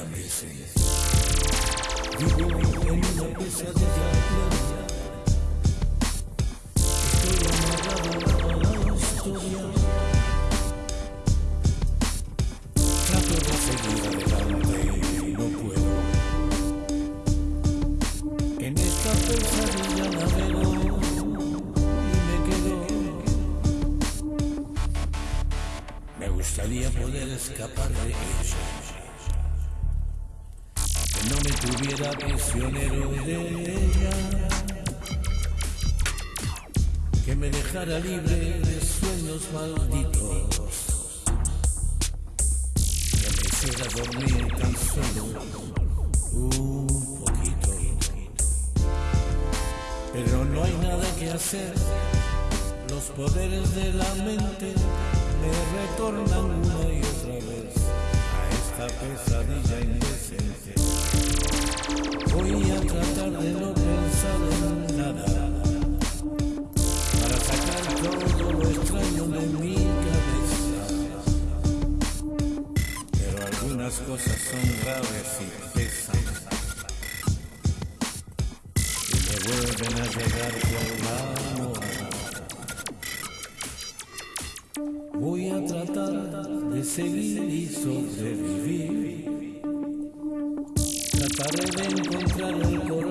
a veces vivo en una pesadilla clara. Estoy amarrado a la historia. Trato de seguir adelante y no puedo. En esta pesadilla navego y me quedo. Me gustaría poder escapar de ella tuviera prisionero de ella. Que me dejara libre de sueños malditos. Que me hiciera dormir tan solo un poquito. Pero no hay nada que hacer. Los poderes de la mente me retornan una pesadilla indecente. Voy a tratar de no pensar en nada para sacar todo lo extraño de mi cabeza. Pero algunas cosas son graves y pesan y me vuelven a llegar por la. Voy a tratar de seguir y sobrevivir. Trataré de encontrar el coraje